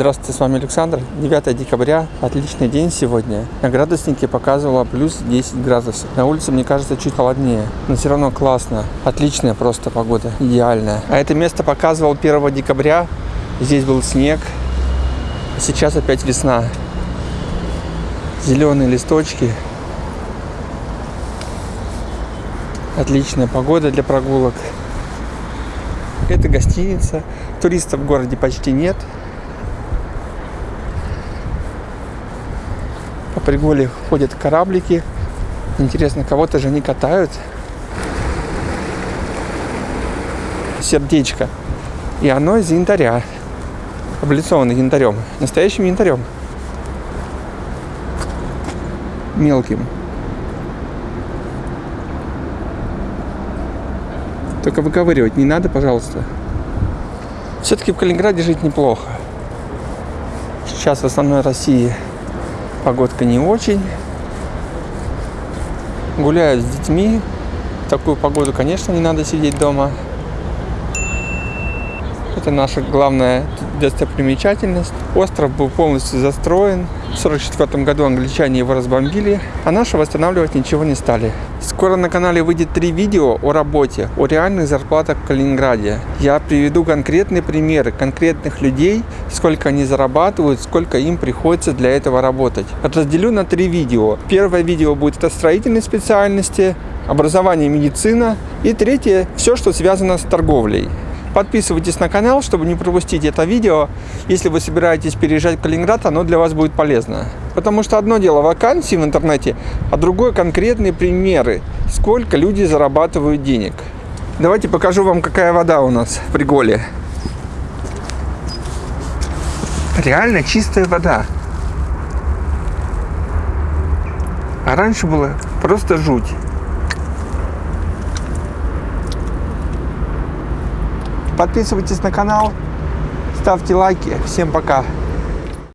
Здравствуйте, с вами Александр. 9 декабря, отличный день сегодня. На градуснике показывало плюс 10 градусов. На улице, мне кажется, чуть холоднее, но все равно классно. Отличная просто погода, идеальная. А это место показывал 1 декабря. Здесь был снег. Сейчас опять весна. Зеленые листочки. Отличная погода для прогулок. Это гостиница. Туристов в городе почти нет. По приголе ходят кораблики. Интересно, кого-то же они катают. Сердечко. И оно из янтаря. Облицовано янтарем. Настоящим янтарем. Мелким. Только выковыривать не надо, пожалуйста. Все-таки в Калининграде жить неплохо. Сейчас в основной России погодка не очень. Гуляют с детьми. В такую погоду, конечно, не надо сидеть дома. Это наша главная достопримечательность. Остров был полностью застроен. В 1944 году англичане его разбомбили, а наши восстанавливать ничего не стали. Скоро на канале выйдет три видео о работе, о реальных зарплатах в Калининграде. Я приведу конкретные примеры конкретных людей, сколько они зарабатывают, сколько им приходится для этого работать. Разделю на три видео. Первое видео будет о строительной специальности, образование медицина и третье все, что связано с торговлей. Подписывайтесь на канал, чтобы не пропустить это видео. Если вы собираетесь переезжать в Калининград, оно для вас будет полезно. Потому что одно дело вакансии в интернете, а другое конкретные примеры, сколько люди зарабатывают денег. Давайте покажу вам, какая вода у нас в Приголе. Реально чистая вода. А раньше было просто жуть. Подписывайтесь на канал, ставьте лайки. Всем пока.